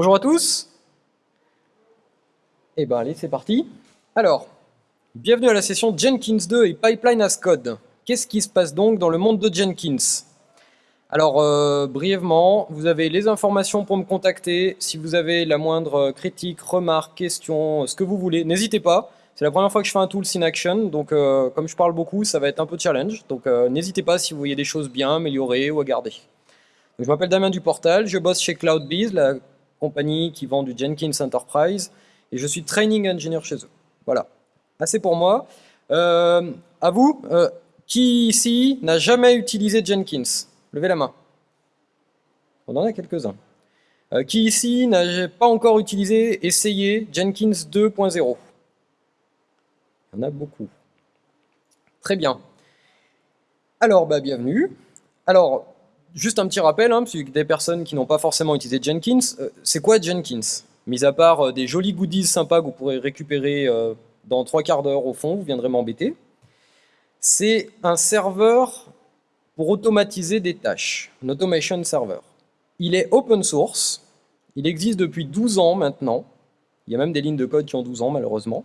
Bonjour à tous. Eh ben allez, c'est parti. Alors, bienvenue à la session Jenkins 2 et Pipeline as Code. Qu'est-ce qui se passe donc dans le monde de Jenkins? Alors, euh, brièvement, vous avez les informations pour me contacter. Si vous avez la moindre critique, remarque, question, ce que vous voulez, n'hésitez pas. C'est la première fois que je fais un tool in action, donc euh, comme je parle beaucoup, ça va être un peu challenge. Donc euh, n'hésitez pas si vous voyez des choses bien améliorées ou à garder. je m'appelle Damien Duportal, je bosse chez CloudBees, compagnie qui vend du Jenkins Enterprise, et je suis training engineer chez eux. Voilà, assez pour moi. Euh, à vous, qui ici n'a jamais utilisé Jenkins? Levez la main. On en a quelques-uns. qui ici n'a pas encore utilisé, essayé Jenkins 2.0 il y en a beaucoup. Très bien. Alors, bah, bienvenue. Alors, juste un petit rappel, hein, des personnes qui n'ont pas forcément utilisé Jenkins, euh, c'est quoi Jenkins? Mis à part euh, des jolis goodies sympas que vous pourrez récupérer euh, dans trois quarts d'heure au fond, vous viendrez m'embêter. C'est un serveur pour automatiser des tâches, un automation server. Il est open source, il existe depuis 12 ans maintenant, il y a même des lignes de code qui ont 12 ans malheureusement.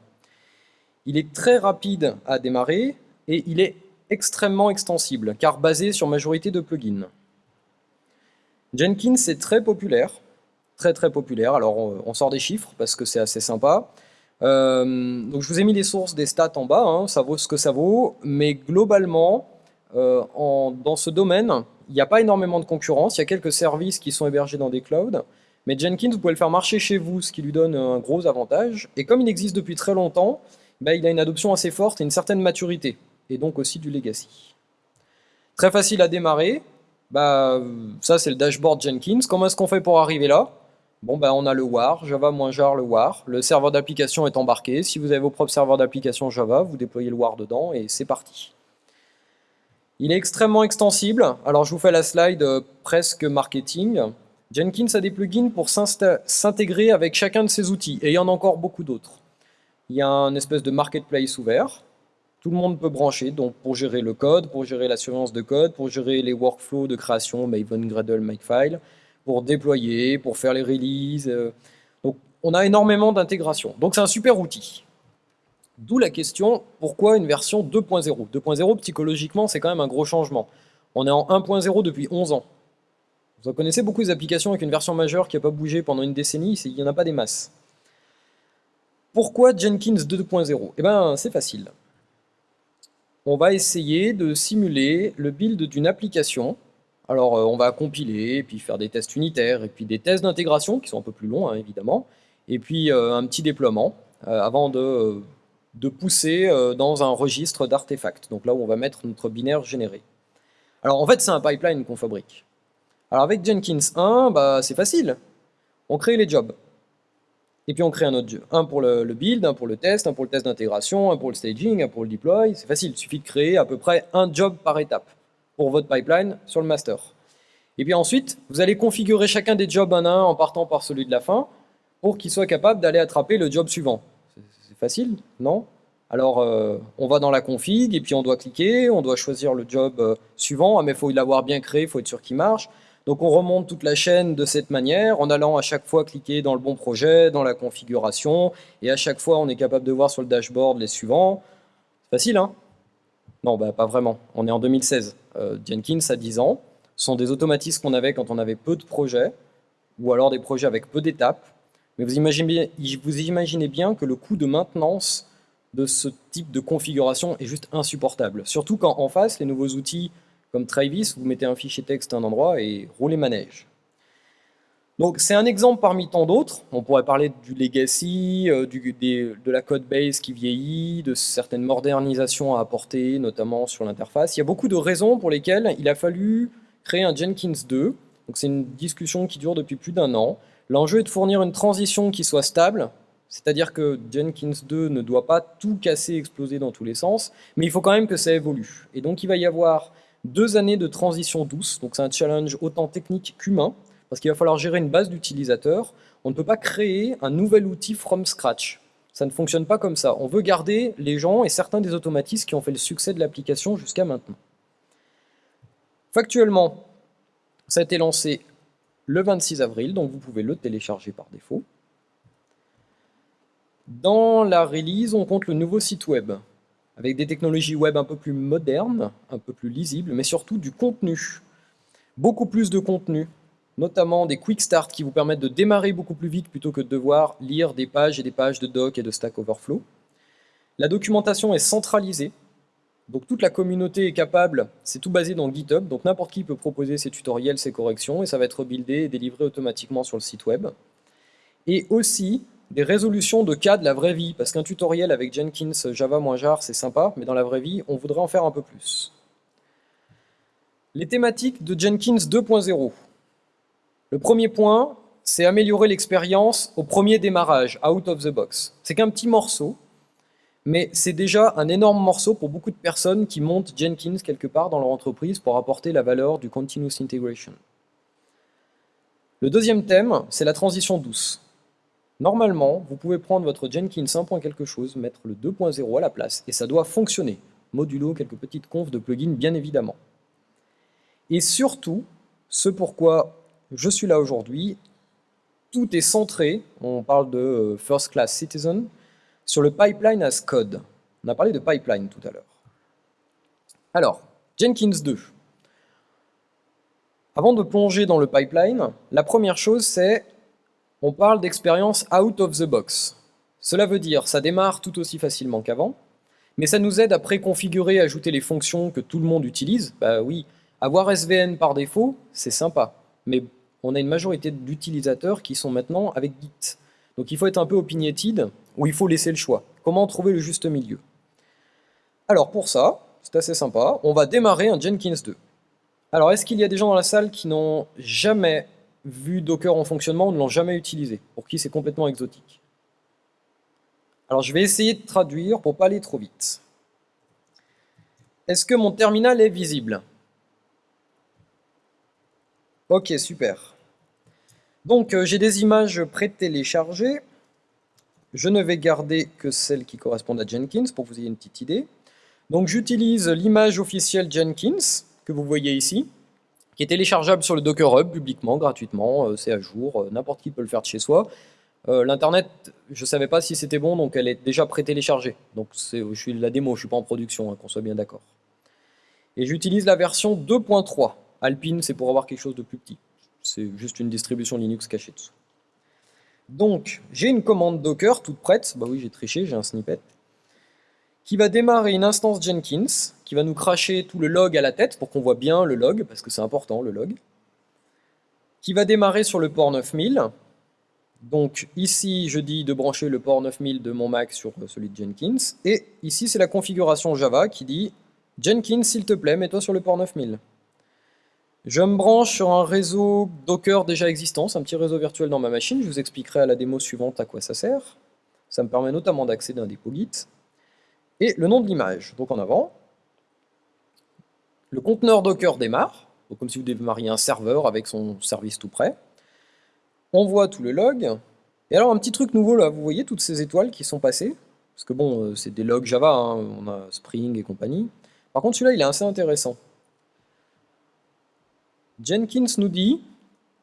Il est très rapide à démarrer et il est extrêmement extensible, car basé sur majorité de plugins. Jenkins est très populaire, très très populaire, alors on, sort des chiffres parce que c'est assez sympa. Euh, donc je vous ai mis les sources des stats en bas, hein, ça vaut ce que ça vaut, mais globalement, euh, dans ce domaine, il n'y a pas énormément de concurrence, il y a quelques services qui sont hébergés dans des clouds, mais Jenkins, vous pouvez le faire marcher chez vous, ce qui lui donne un gros avantage, et comme il existe depuis très longtemps, bah, il a une adoption assez forte et une certaine maturité, et donc aussi du legacy. Très facile à démarrer, bah, ça c'est le dashboard Jenkins. Comment est-ce qu'on fait pour arriver là? Bon, bah, on a le war, java-jar le war, le serveur d'application est embarqué. Si vous avez vos propres serveurs d'application Java, vous déployez le war dedans et c'est parti. Il est extrêmement extensible, alors je vous fais la slide euh, presque marketing. Jenkins a des plugins pour s'intégrer avec chacun de ses outils, et il y en a encore beaucoup d'autres il y a un espèce de marketplace ouvert. Tout le monde peut brancher, donc pour gérer le code, pour gérer la surveillance de code, pour gérer les workflows de création, Maven, Gradle, Makefile, pour déployer, pour faire les releases. Euh. Donc on a énormément d'intégration. Donc c'est un super outil. D'où la question, pourquoi une version 2.0 2.0, psychologiquement, c'est quand même un gros changement. On est en 1.0 depuis 11 ans. Vous en connaissez beaucoup des applications avec une version majeure qui n'a pas bougé pendant une décennie, il n'y en a pas des masses. Pourquoi Jenkins 2.0 Eh bien, c'est facile. On va essayer de simuler le build d'une application. Alors, euh, on va compiler, puis faire des tests unitaires, et puis des tests d'intégration, qui sont un peu plus longs, hein, évidemment, et puis euh, un petit déploiement, euh, avant de, pousser dans un registre d'artefacts, donc là où on va mettre notre binaire généré. Alors, en fait, c'est un pipeline qu'on fabrique. Alors, avec Jenkins 1, bah, c'est facile. On crée les jobs. Et puis on crée un autre jeu. Un pour le, build, un pour le test, un pour le test d'intégration, un pour le staging, un pour le deploy. C'est facile, il suffit de créer à peu près un job par étape pour votre pipeline sur le master. Et puis ensuite, vous allez configurer chacun des jobs un à un en partant par celui de la fin pour qu'il soit capable d'aller attraper le job suivant. C'est facile, non? Alors, euh, on va dans la config et puis on doit cliquer, on doit choisir le job euh, suivant. Ah, mais il faut l'avoir bien créé, il faut être sûr qu'il marche. Donc on remonte toute la chaîne de cette manière, en allant à chaque fois cliquer dans le bon projet, dans la configuration, et à chaque fois on est capable de voir sur le dashboard les suivants. C'est facile, hein? Non, bah, pas vraiment. On est en 2016. Euh, Jenkins a 10 ans. Ce sont des automatismes qu'on avait quand on avait peu de projets, ou alors des projets avec peu d'étapes. Mais vous imaginez, vous imaginez bien que le coût de maintenance de ce type de configuration est juste insupportable. Surtout quand en face, les nouveaux outils comme Travis, vous mettez un fichier texte à un endroit et roulez manège. Donc c'est un exemple parmi tant d'autres. On pourrait parler du legacy, euh, de la code base qui vieillit, de certaines modernisations à apporter, notamment sur l'interface. Il y a beaucoup de raisons pour lesquelles il a fallu créer un Jenkins 2. C'est une discussion qui dure depuis plus d'un an. L'enjeu est de fournir une transition qui soit stable, c'est-à-dire que Jenkins 2 ne doit pas tout casser, exploser dans tous les sens, mais il faut quand même que ça évolue. Et donc il va y avoir deux années de transition douce, donc c'est un challenge autant technique qu'humain, parce qu'il va falloir gérer une base d'utilisateurs. On ne peut pas créer un nouvel outil from scratch. Ça ne fonctionne pas comme ça. On veut garder les gens et certains des automatismes qui ont fait le succès de l'application jusqu'à maintenant. Factuellement, ça a été lancé le 26 avril, donc vous pouvez le télécharger par défaut. Dans la release, on compte le nouveau site web, avec des technologies web un peu plus modernes, un peu plus lisibles, mais surtout du contenu. Beaucoup plus de contenu, notamment des quick start qui vous permettent de démarrer beaucoup plus vite plutôt que de devoir lire des pages et des pages de doc et de Stack Overflow. La documentation est centralisée, donc toute la communauté est capable, c'est tout basé dans GitHub, donc n'importe qui peut proposer ses tutoriels, ses corrections, et ça va être buildé et délivré automatiquement sur le site web. Et aussi, des résolutions de cas de la vraie vie, parce qu'un tutoriel avec Jenkins Java-jar, c'est sympa, mais dans la vraie vie, on voudrait en faire un peu plus. Les thématiques de Jenkins 2.0. Le premier point, c'est améliorer l'expérience au premier démarrage, out of the box. C'est qu'un petit morceau, mais c'est déjà un énorme morceau pour beaucoup de personnes qui montent Jenkins quelque part dans leur entreprise pour apporter la valeur du continuous integration. Le deuxième thème, c'est la transition douce. Normalement, vous pouvez prendre votre Jenkins 1. quelque chose, mettre le 2.0 à la place, et ça doit fonctionner. Modulo quelques petites confs de plugins, bien évidemment. Et surtout, ce pourquoi je suis là aujourd'hui, tout est centré, on parle de euh, First Class Citizen, sur le pipeline as code. On a parlé de pipeline tout à l'heure. Alors, Jenkins 2. Avant de plonger dans le pipeline, la première chose c'est on parle d'expérience out of the box. Cela veut dire ça démarre tout aussi facilement qu'avant, mais ça nous aide à préconfigurer, ajouter les fonctions que tout le monde utilise. Bah oui, avoir SVN par défaut, c'est sympa, mais on a une majorité d'utilisateurs qui sont maintenant avec Git. Donc il faut être un peu opinionated, ou il faut laisser le choix. Comment trouver le juste milieu? Alors pour ça, c'est assez sympa, on va démarrer un Jenkins 2. Alors est-ce qu'il y a des gens dans la salle qui n'ont jamais vu Docker en fonctionnement ou ne l'ont jamais utilisé, pour qui c'est complètement exotique. Alors je vais essayer de traduire pour pas aller trop vite. Est-ce que mon terminal est visible? Ok, super. Donc euh, j'ai des images pré-téléchargées. Je ne vais garder que celles qui correspondent à Jenkins pour que vous ayez une petite idée. Donc j'utilise l'image officielle Jenkins que vous voyez ici qui est téléchargeable sur le Docker Hub publiquement, gratuitement, euh, c'est à jour, euh, n'importe qui peut le faire de chez soi. Euh, L'internet, je ne savais pas si c'était bon, donc elle est déjà pré-téléchargée. Donc je suis la démo, je ne suis pas en production, hein, qu'on soit bien d'accord. Et j'utilise la version 2.3. Alpine, c'est pour avoir quelque chose de plus petit. C'est juste une distribution Linux cachée dessous. Donc, j'ai une commande Docker toute prête. Bah oui, j'ai triché, j'ai un snippet qui va démarrer une instance Jenkins, qui va nous cracher tout le log à la tête pour qu'on voit bien le log, parce que c'est important le log, qui va démarrer sur le port 9000. Donc ici, je dis de brancher le port 9000 de mon Mac sur celui de Jenkins, et ici c'est la configuration Java qui dit « Jenkins, s'il te plaît, mets-toi sur le port 9000 ». Je me branche sur un réseau Docker déjà existant, c'est un petit réseau virtuel dans ma machine, je vous expliquerai à la démo suivante à quoi ça sert. Ça me permet notamment d'accéder à un dépôt Git et le nom de l'image. Donc en avant, le conteneur Docker démarre, comme si vous démarriez un serveur avec son service tout prêt. On voit tout le log. Et alors un petit truc nouveau là, vous voyez toutes ces étoiles qui sont passées? Parce que bon, euh, c'est des logs Java, hein, on a Spring et compagnie. Par contre celui-là, il est assez intéressant. Jenkins nous dit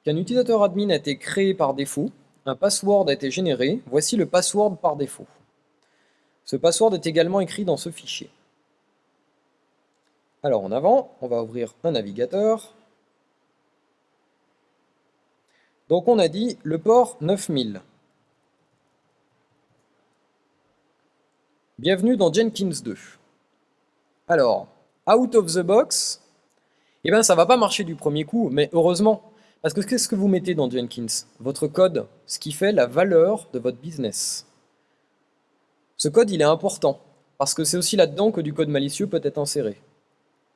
qu'un utilisateur admin a été créé par défaut, un password a été généré, voici le password par défaut. Ce password est également écrit dans ce fichier. Alors en avant, on va ouvrir un navigateur. Donc on a dit le port 9000. Bienvenue dans Jenkins 2. Alors, out of the box, eh bien ça va pas marcher du premier coup, mais heureusement. Parce que qu'est-ce que vous mettez dans Jenkins? Votre code, ce qui fait la valeur de votre business. Ce code, il est important, parce que c'est aussi là-dedans que du code malicieux peut être inséré.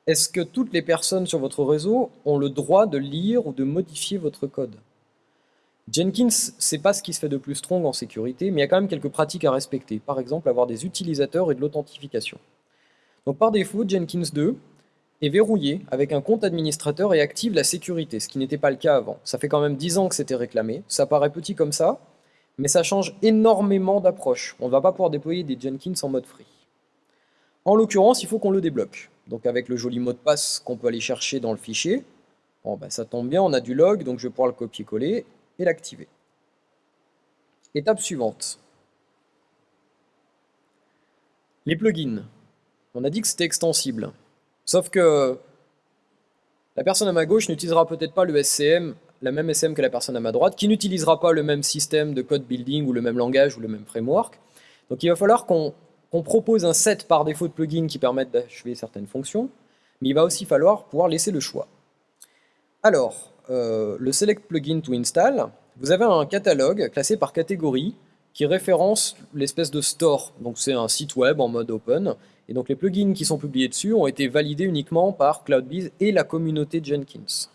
Est-ce que toutes les personnes sur votre réseau ont le droit de lire ou de modifier votre code? Jenkins, c'est pas ce qui se fait de plus strong en sécurité, mais il y a quand même quelques pratiques à respecter. Par exemple, avoir des utilisateurs et de l'authentification. Donc par défaut, Jenkins 2 est verrouillé avec un compte administrateur et active la sécurité, ce qui n'était pas le cas avant. Ça fait quand même 10 ans que c'était réclamé. Ça paraît petit comme ça, mais ça change énormément d'approche. On ne va pas pouvoir déployer des Jenkins en mode free. En l'occurrence, il faut qu'on le débloque. Donc avec le joli mot de passe qu'on peut aller chercher dans le fichier, Bon, ben, ça tombe bien, on a du log, donc je vais pouvoir le copier-coller et l'activer. Étape suivante. Les plugins. On a dit que c'était extensible. Sauf que la personne à ma gauche n'utilisera peut-être pas le SCM, la même SCM que la personne à ma droite, qui n'utilisera pas le même système de code building ou le même langage ou le même framework. Donc il va falloir qu'on propose un set par défaut de plugins qui permettent d'achever certaines fonctions, mais il va aussi falloir pouvoir laisser le choix. Alors, euh, le Select Plugin to Install, vous avez un catalogue classé par catégorie qui référence l'espèce de store. Donc c'est un site web en mode open. Et donc les plugins qui sont publiés dessus ont été validés uniquement par CloudBees et la communauté Jenkins.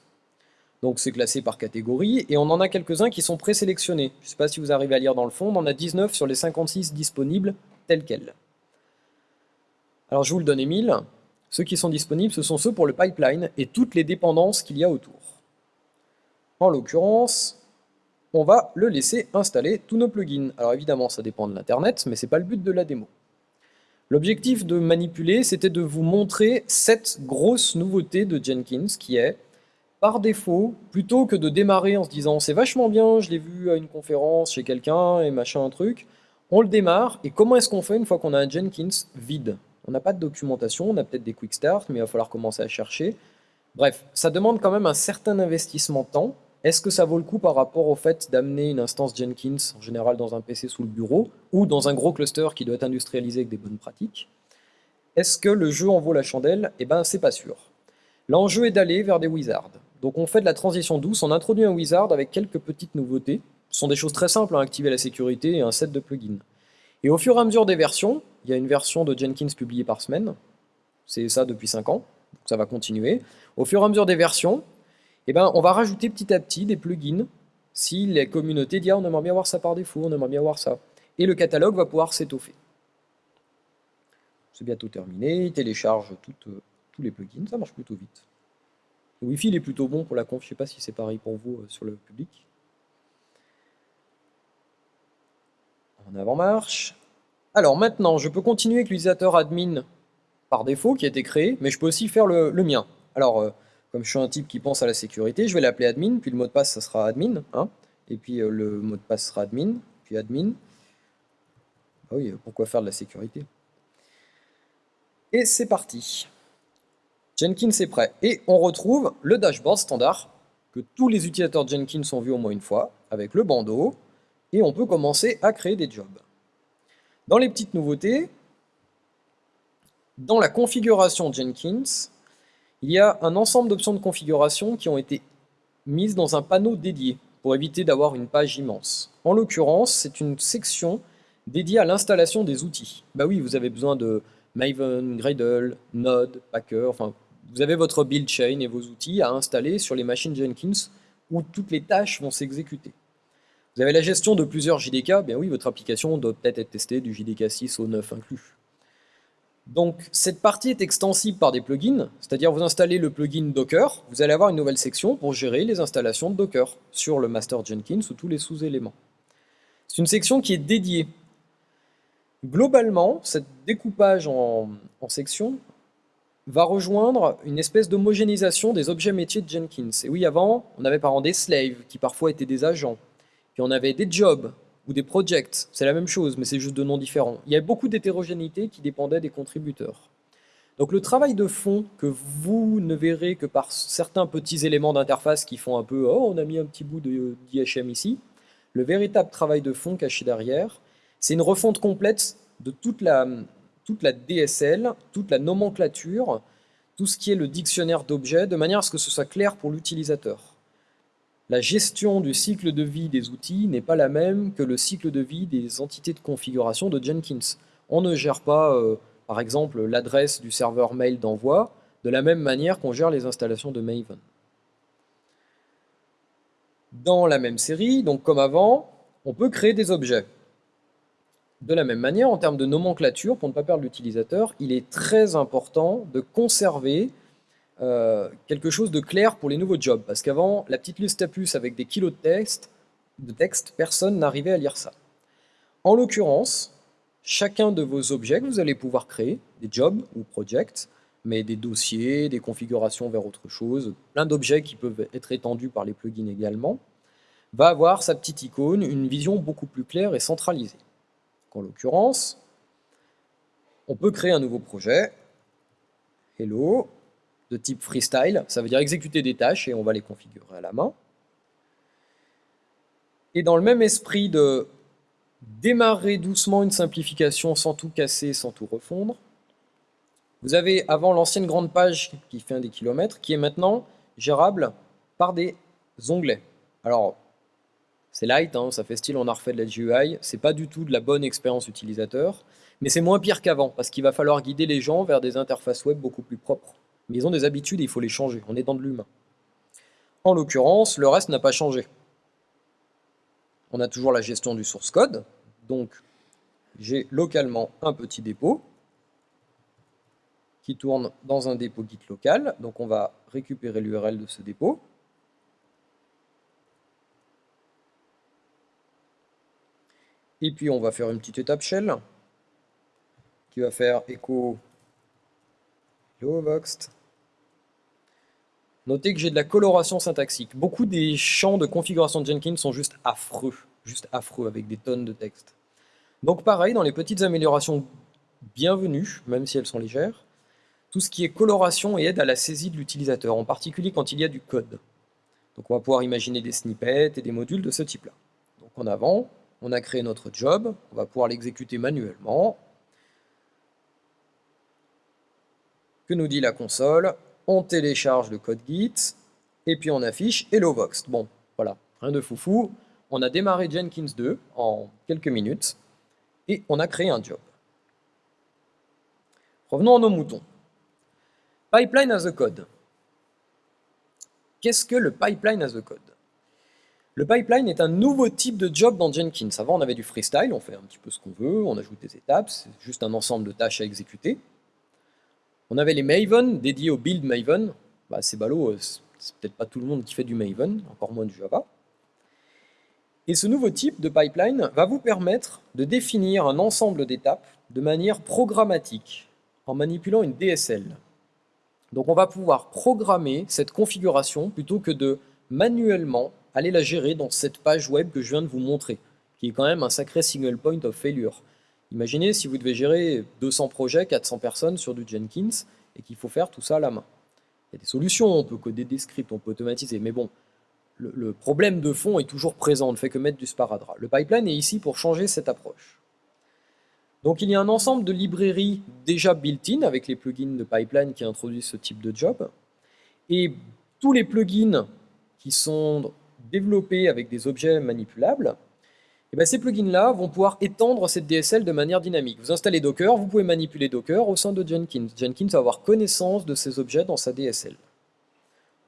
Donc c'est classé par catégorie, et on en a quelques-uns qui sont présélectionnés. Je ne sais pas si vous arrivez à lire dans le fond, on en a 19 sur les 56 disponibles tels quels. Alors je vous le donne Emile, ceux qui sont disponibles, ce sont ceux pour le pipeline et toutes les dépendances qu'il y a autour. En l'occurrence, on va le laisser installer tous nos plugins. Alors évidemment, ça dépend de l'internet, mais ce n'est pas le but de la démo. L'objectif de manipuler, c'était de vous montrer cette grosse nouveauté de Jenkins, qui est, par défaut, plutôt que de démarrer en se disant « c'est vachement bien, je l'ai vu à une conférence chez quelqu'un et machin un truc », on le démarre, et comment est-ce qu'on fait une fois qu'on a un Jenkins vide? On n'a pas de documentation, on a peut-être des quick start, mais il va falloir commencer à chercher. Bref, ça demande quand même un certain investissement de temps, est-ce que ça vaut le coup par rapport au fait d'amener une instance Jenkins, en général dans un PC sous le bureau, ou dans un gros cluster qui doit être industrialisé avec des bonnes pratiques? Est-ce que le jeu en vaut la chandelle? Eh ben, c'est pas sûr. L'enjeu est d'aller vers des wizards. Donc on fait de la transition douce, on introduit un wizard avec quelques petites nouveautés. Ce sont des choses très simples, hein, activer la sécurité et un set de plugins. Et au fur et à mesure des versions, il y a une version de Jenkins publiée par semaine, c'est ça depuis 5 ans, ça va continuer. Au fur et à mesure des versions, eh ben, on va rajouter petit à petit des plugins si les communautés disent ah, on aimerait bien voir ça par défaut, on aimerait bien voir ça. Et le catalogue va pouvoir s'étoffer. C'est bientôt terminé, il télécharge euh, tous les plugins, ça marche plutôt vite. Le Wi-Fi il est plutôt bon pour la conf, je ne sais pas si c'est pareil pour vous euh, sur le public. En avant-marche. Alors maintenant, je peux continuer avec l'utilisateur admin par défaut qui a été créé, mais je peux aussi faire le, mien. Alors, euh, comme je suis un type qui pense à la sécurité, je vais l'appeler admin, puis le mot de passe, ça sera admin, hein, et puis euh, le mot de passe sera admin, puis admin. Ah oui, pourquoi faire de la sécurité? Et c'est parti. Jenkins est prêt. Et on retrouve le dashboard standard que tous les utilisateurs Jenkins ont vu au moins une fois, avec le bandeau, et on peut commencer à créer des jobs. Dans les petites nouveautés, dans la configuration Jenkins, il y a un ensemble d'options de configuration qui ont été mises dans un panneau dédié pour éviter d'avoir une page immense. En l'occurrence, c'est une section dédiée à l'installation des outils. Bah oui, vous avez besoin de Maven, Gradle, Node, Packer, enfin, vous avez votre build chain et vos outils à installer sur les machines Jenkins où toutes les tâches vont s'exécuter. Vous avez la gestion de plusieurs JDK, bien oui, votre application doit peut-être être testée du JDK 6 au 9 inclus. Donc cette partie est extensible par des plugins, c'est-à-dire vous installez le plugin Docker, vous allez avoir une nouvelle section pour gérer les installations de Docker sur le master Jenkins ou tous les sous-éléments. C'est une section qui est dédiée. Globalement, ce découpage en, en sections va rejoindre une espèce d'homogénéisation des objets métiers de Jenkins. Et oui, avant, on avait par exemple des slaves, qui parfois étaient des agents, puis on avait des jobs, ou des projects, c'est la même chose, mais c'est juste de noms différents. Il y a beaucoup d'hétérogénéité qui dépendait des contributeurs. Donc le travail de fond que vous ne verrez que par certains petits éléments d'interface qui font un peu « oh, on a mis un petit bout d'IHM ici », le véritable travail de fond caché derrière, c'est une refonte complète de toute la, DSL, toute la nomenclature, tout ce qui est le dictionnaire d'objets, de manière à ce que ce soit clair pour l'utilisateur la gestion du cycle de vie des outils n'est pas la même que le cycle de vie des entités de configuration de Jenkins. On ne gère pas, euh, par exemple, l'adresse du serveur mail d'envoi de la même manière qu'on gère les installations de Maven. Dans la même série, donc comme avant, on peut créer des objets. De la même manière, en termes de nomenclature, pour ne pas perdre l'utilisateur, il est très important de conserver euh, quelque chose de clair pour les nouveaux jobs. Parce qu'avant, la petite liste à puce avec des kilos de texte, de texte personne n'arrivait à lire ça. En l'occurrence, chacun de vos objets que vous allez pouvoir créer, des jobs ou projects, mais des dossiers, des configurations vers autre chose, plein d'objets qui peuvent être étendus par les plugins également, va avoir sa petite icône, une vision beaucoup plus claire et centralisée. En l'occurrence, on peut créer un nouveau projet, Hello, de type freestyle, ça veut dire exécuter des tâches et on va les configurer à la main. Et dans le même esprit de démarrer doucement une simplification sans tout casser, sans tout refondre, vous avez avant l'ancienne grande page qui fait un des kilomètres, qui est maintenant gérable par des onglets. Alors, c'est light, hein, ça fait style on a refait de la GUI, c'est pas du tout de la bonne expérience utilisateur, mais c'est moins pire qu'avant, parce qu'il va falloir guider les gens vers des interfaces web beaucoup plus propres. Mais ils ont des habitudes il faut les changer, on est dans de l'humain. En l'occurrence, le reste n'a pas changé. On a toujours la gestion du source code, donc j'ai localement un petit dépôt qui tourne dans un dépôt Git local, donc on va récupérer l'URL de ce dépôt, Et puis on va faire une petite étape shell qui va faire echo voxt. Notez que j'ai de la coloration syntaxique. Beaucoup des champs de configuration de Jenkins sont juste affreux, juste affreux avec des tonnes de texte. Donc pareil, dans les petites améliorations bienvenues, même si elles sont légères, tout ce qui est coloration et aide à la saisie de l'utilisateur, en particulier quand il y a du code. Donc on va pouvoir imaginer des snippets et des modules de ce type-là. Donc en avant, on a créé notre job, on va pouvoir l'exécuter manuellement. Que nous dit la console? On télécharge le code Git, et puis on affiche Hello Vox. Bon, voilà, rien de foufou. On a démarré Jenkins 2 en quelques minutes, et on a créé un job. Revenons à nos moutons. Pipeline as a code. Qu'est-ce que le pipeline as a code? Le pipeline est un nouveau type de job dans Jenkins. Avant, on avait du freestyle, on fait un petit peu ce qu'on veut, on ajoute des étapes, c'est juste un ensemble de tâches à exécuter. On avait les Maven, dédiés au build Maven. Bah, c'est ballot, euh, c'est peut-être pas tout le monde qui fait du Maven, encore moins du Java. Et ce nouveau type de pipeline va vous permettre de définir un ensemble d'étapes de manière programmatique, en manipulant une DSL. Donc on va pouvoir programmer cette configuration plutôt que de manuellement allez la gérer dans cette page web que je viens de vous montrer, qui est quand même un sacré single point of failure. Imaginez si vous devez gérer 200 projets, 400 personnes sur du Jenkins, et qu'il faut faire tout ça à la main. Il y a des solutions, on peut coder des scripts, on peut automatiser, mais bon, le, problème de fond est toujours présent, on ne fait que mettre du sparadrap. Le pipeline est ici pour changer cette approche. Donc il y a un ensemble de librairies déjà built-in avec les plugins de pipeline qui introduisent ce type de job. Et tous les plugins qui sont développés avec des objets manipulables, et eh bien ces plugins-là vont pouvoir étendre cette DSL de manière dynamique. Vous installez Docker, vous pouvez manipuler Docker au sein de Jenkins. Jenkins va avoir connaissance de ces objets dans sa DSL.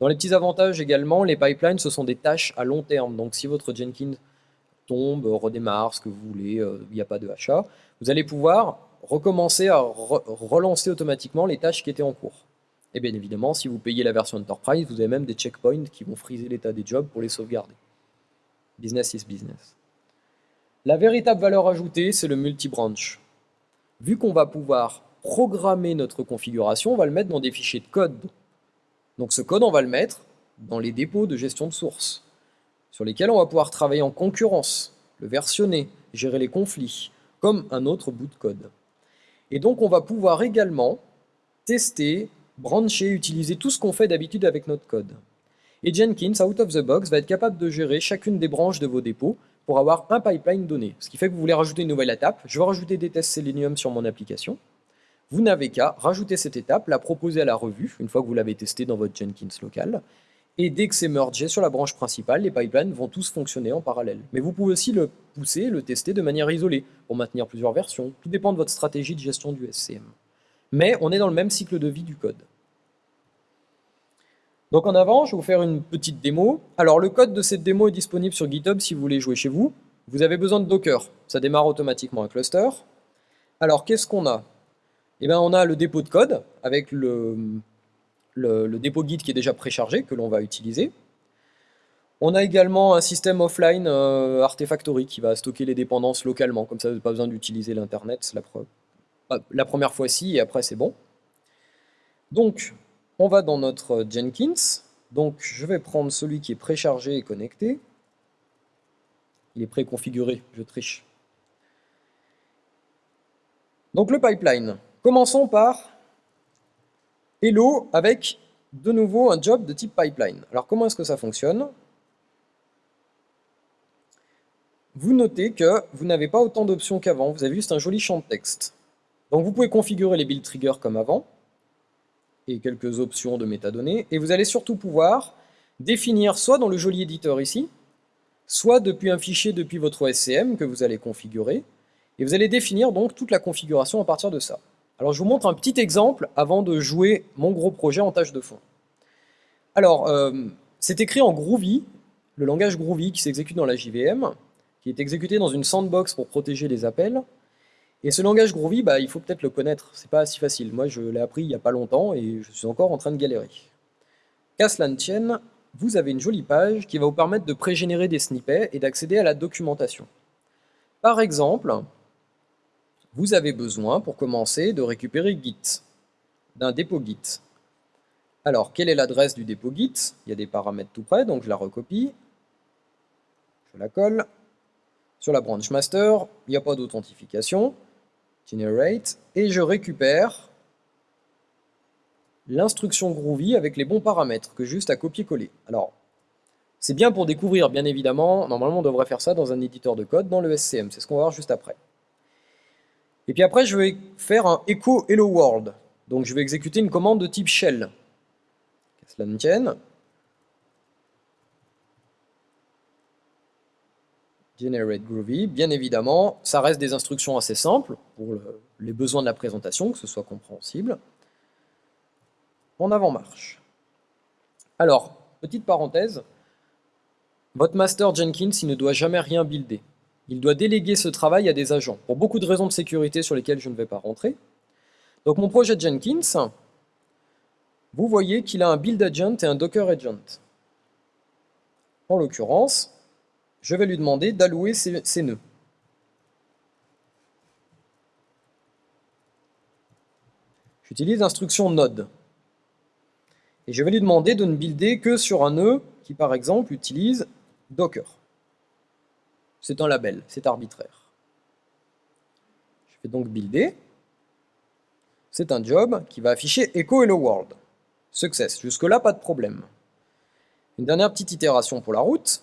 Dans les petits avantages également, les pipelines, ce sont des tâches à long terme. Donc si votre Jenkins tombe, redémarre, ce que vous voulez, euh, il n'y a pas de achat, vous allez pouvoir recommencer à relancer automatiquement les tâches qui étaient en cours. Et bien évidemment, si vous payez la version Enterprise, vous avez même des checkpoints qui vont friser l'état des jobs pour les sauvegarder. Business is business. La véritable valeur ajoutée, c'est le multi-branch. Vu qu'on va pouvoir programmer notre configuration, on va le mettre dans des fichiers de code. Donc ce code, on va le mettre dans les dépôts de gestion de source, sur lesquels on va pouvoir travailler en concurrence, le versionner, gérer les conflits, comme un autre bout de code. Et donc on va pouvoir également tester brancher, utiliser tout ce qu'on fait d'habitude avec notre code. Et Jenkins, out of the box, va être capable de gérer chacune des branches de vos dépôts pour avoir un pipeline donné. Ce qui fait que vous voulez rajouter une nouvelle étape. Je veux rajouter des tests Selenium sur mon application. Vous n'avez qu'à rajouter cette étape, la proposer à la revue, une fois que vous l'avez testé dans votre Jenkins local. Et dès que c'est mergé sur la branche principale, les pipelines vont tous fonctionner en parallèle. Mais vous pouvez aussi le pousser, le tester de manière isolée, pour maintenir plusieurs versions. Tout dépend de votre stratégie de gestion du SCM mais on est dans le même cycle de vie du code. Donc en avant, je vais vous faire une petite démo. Alors le code de cette démo est disponible sur GitHub si vous voulez jouer chez vous. Vous avez besoin de Docker, ça démarre automatiquement un cluster. Alors qu'est-ce qu'on a? Eh bien on a le dépôt de code avec le, dépôt Git qui est déjà préchargé, que l'on va utiliser. On a également un système offline euh, Artifactory qui va stocker les dépendances localement, comme ça vous n'avez pas besoin d'utiliser l'internet, la preuve la première fois ci et après c'est bon. Donc, on va dans notre Jenkins. Donc, je vais prendre celui qui est préchargé et connecté. Il est préconfiguré, je triche. Donc, le pipeline. Commençons par Hello avec de nouveau un job de type pipeline. Alors, comment est-ce que ça fonctionne? Vous notez que vous n'avez pas autant d'options qu'avant. Vous avez juste un joli champ de texte. Donc, vous pouvez configurer les build triggers comme avant et quelques options de métadonnées. Et vous allez surtout pouvoir définir soit dans le joli éditeur ici, soit depuis un fichier depuis votre SCM que vous allez configurer. Et vous allez définir donc toute la configuration à partir de ça. Alors je vous montre un petit exemple avant de jouer mon gros projet en tâche de fond. Alors, euh, c'est écrit en Groovy, le langage Groovy qui s'exécute dans la JVM, qui est exécuté dans une sandbox pour protéger les appels. Et ce langage Groovy, bah, il faut peut-être le connaître, c'est pas si facile. Moi, je l'ai appris il n'y a pas longtemps et je suis encore en train de galérer. Qu'à cela ne tienne, vous avez une jolie page qui va vous permettre de pré-générer des snippets et d'accéder à la documentation. Par exemple, vous avez besoin, pour commencer, de récupérer Git, d'un dépôt Git. Alors, quelle est l'adresse du dépôt Git? Il y a des paramètres tout près, donc je la recopie. Je la colle. Sur la branch master, il n'y a pas d'authentification generate, et je récupère l'instruction Groovy avec les bons paramètres que juste à copier-coller. Alors, c'est bien pour découvrir, bien évidemment, normalement on devrait faire ça dans un éditeur de code dans le SCM, c'est ce qu'on va voir juste après. Et puis après, je vais faire un echo hello world. Donc je vais exécuter une commande de type shell. Que cela ne tienne. Generate Groovy, bien évidemment, ça reste des instructions assez simples pour les besoins de la présentation, que ce soit compréhensible. En avant-marche. Alors, petite parenthèse, votre master Jenkins, ne doit jamais rien builder. Il doit déléguer ce travail à des agents, pour beaucoup de raisons de sécurité sur lesquelles je ne vais pas rentrer. Donc mon projet Jenkins, vous voyez qu'il a un build agent et un docker agent. En l'occurrence, je vais lui demander d'allouer ses, nœuds. J'utilise l'instruction node. Et je vais lui demander de ne builder que sur un nœud qui, par exemple, utilise Docker. C'est un label, c'est arbitraire. Je vais donc builder. C'est un job qui va afficher Echo Hello World. Success. Jusque-là, pas de problème. Une dernière petite itération pour la route.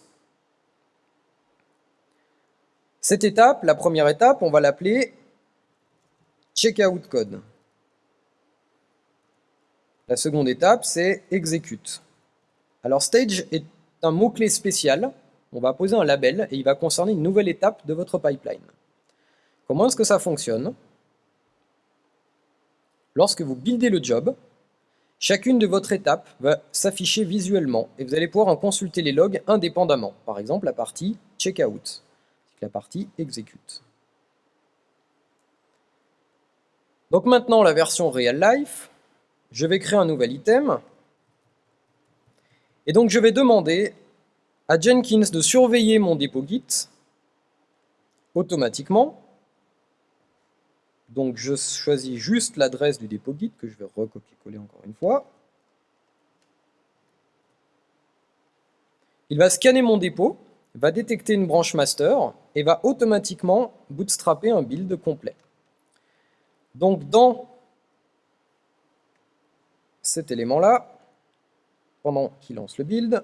Cette étape, la première étape, on va l'appeler checkout code. La seconde étape, c'est execute. Alors stage est un mot-clé spécial. On va poser un label et il va concerner une nouvelle étape de votre pipeline. Comment est-ce que ça fonctionne? Lorsque vous buildez le job, chacune de votre étape va s'afficher visuellement et vous allez pouvoir en consulter les logs indépendamment. Par exemple, la partie checkout la partie exécute. Donc maintenant la version real life, je vais créer un nouvel item, et donc je vais demander à Jenkins de surveiller mon dépôt Git automatiquement. Donc je choisis juste l'adresse du dépôt Git que je vais recopier-coller encore une fois. Il va scanner mon dépôt, va détecter une branche master et va automatiquement bootstrapper un build complet. Donc dans cet élément-là, pendant qu'il lance le build,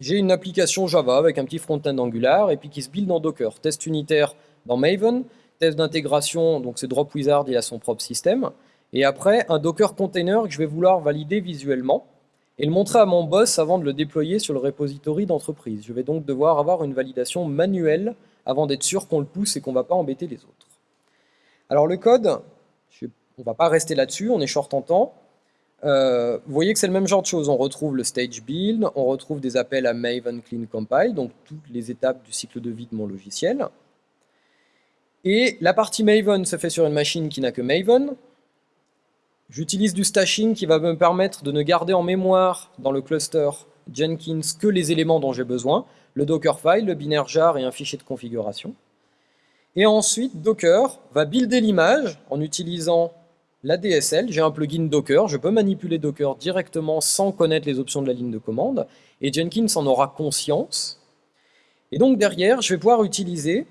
j'ai une application Java avec un petit front-end Angular et puis qui se build en Docker. Test unitaire dans Maven, test d'intégration, donc c'est Dropwizard, il a son propre système. Et après, un Docker container que je vais vouloir valider visuellement et le montrer à mon boss avant de le déployer sur le repository d'entreprise. Je vais donc devoir avoir une validation manuelle avant d'être sûr qu'on le pousse et qu'on ne va pas embêter les autres. Alors le code, on ne va pas rester là-dessus, on est short en temps. Euh, vous voyez que c'est le même genre de choses. On retrouve le stage build, on retrouve des appels à Maven Clean Compile, donc toutes les étapes du cycle de vie de mon logiciel. Et la partie Maven se fait sur une machine qui n'a que Maven, J'utilise du stashing qui va me permettre de ne garder en mémoire dans le cluster Jenkins que les éléments dont j'ai besoin, le Dockerfile, le binaire jar et un fichier de configuration. Et ensuite, Docker va builder l'image en utilisant la DSL, j'ai un plugin Docker, je peux manipuler Docker directement sans connaître les options de la ligne de commande, et Jenkins en aura conscience. Et donc derrière, je vais pouvoir utiliser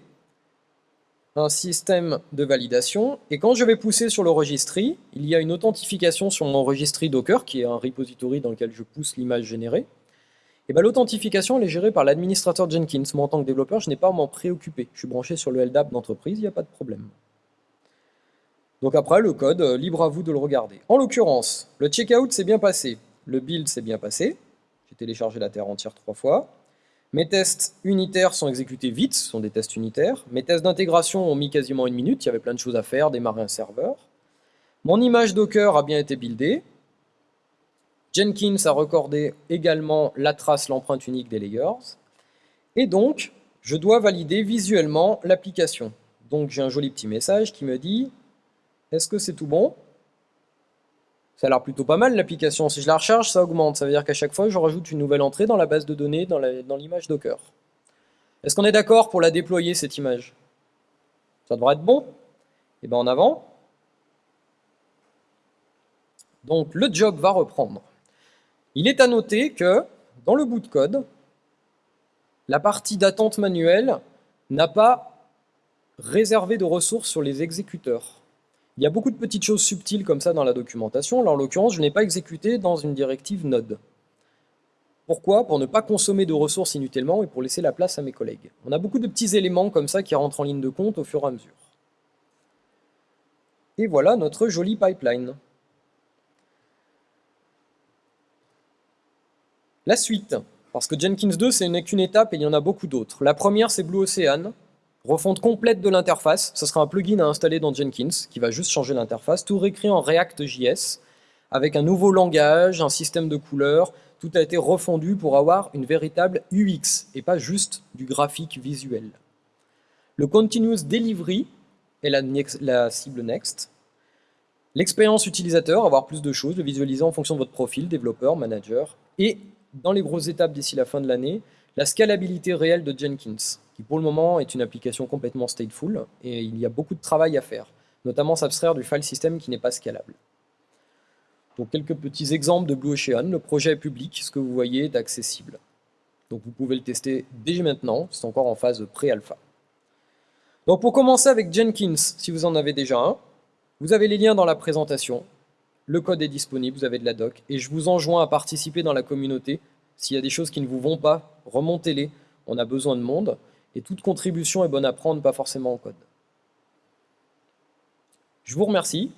un système de validation, et quand je vais pousser sur le registry, il y a une authentification sur mon registry Docker, qui est un repository dans lequel je pousse l'image générée, et bien l'authentification est gérée par l'administrateur Jenkins. Moi en tant que développeur, je n'ai pas à m'en préoccuper. Je suis branché sur le LDAP d'entreprise, il n'y a pas de problème. Donc après, le code, euh, libre à vous de le regarder. En l'occurrence, le checkout s'est bien passé, le build s'est bien passé, j'ai téléchargé la terre entière trois fois, mes tests unitaires sont exécutés vite, ce sont des tests unitaires, mes tests d'intégration ont mis quasiment une minute, il y avait plein de choses à faire, démarrer un serveur, mon image Docker a bien été buildée, Jenkins a recordé également la trace, l'empreinte unique des layers, et donc, je dois valider visuellement l'application. Donc j'ai un joli petit message qui me dit est-ce que c'est tout bon? Ça a l'air plutôt pas mal l'application. Si je la recharge, ça augmente. Ça veut dire qu'à chaque fois, je rajoute une nouvelle entrée dans la base de données, dans l'image Docker. Est-ce qu'on est, d'accord pour la déployer, cette image? Ça devrait être bon eh bien en avant. Donc le job va reprendre. Il est à noter que dans le bout de code, la partie d'attente manuelle n'a pas réservé de ressources sur les exécuteurs. Il y a beaucoup de petites choses subtiles comme ça dans la documentation. Là, en l'occurrence, je n'ai pas exécuté dans une directive Node. Pourquoi? Pour ne pas consommer de ressources inutilement et pour laisser la place à mes collègues. On a beaucoup de petits éléments comme ça qui rentrent en ligne de compte au fur et à mesure. Et voilà notre joli pipeline. La suite, parce que Jenkins 2, c'est qu'une étape et il y en a beaucoup d'autres. La première, c'est Blue Ocean. Refonte complète de l'interface, ce sera un plugin à installer dans Jenkins qui va juste changer l'interface, tout réécrit en React.js avec un nouveau langage, un système de couleurs, tout a été refondu pour avoir une véritable UX et pas juste du graphique visuel. Le Continuous Delivery est la, la cible Next. L'expérience utilisateur, avoir plus de choses, le visualiser en fonction de votre profil, développeur, manager. Et dans les grosses étapes d'ici la fin de l'année, la scalabilité réelle de Jenkins, qui pour le moment est une application complètement stateful, et il y a beaucoup de travail à faire, notamment s'abstraire du file system qui n'est pas scalable. Donc quelques petits exemples de Blue Ocean, le projet est public, ce que vous voyez est accessible. Donc vous pouvez le tester dès maintenant, c'est encore en phase pré-alpha. Donc pour commencer avec Jenkins, si vous en avez déjà un, vous avez les liens dans la présentation, le code est disponible, vous avez de la doc, et je vous enjoins à participer dans la communauté s'il y a des choses qui ne vous vont pas, remontez-les. On a besoin de monde. Et toute contribution est bonne à prendre, pas forcément en code. Je vous remercie.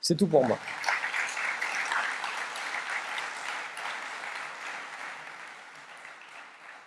C'est tout pour moi.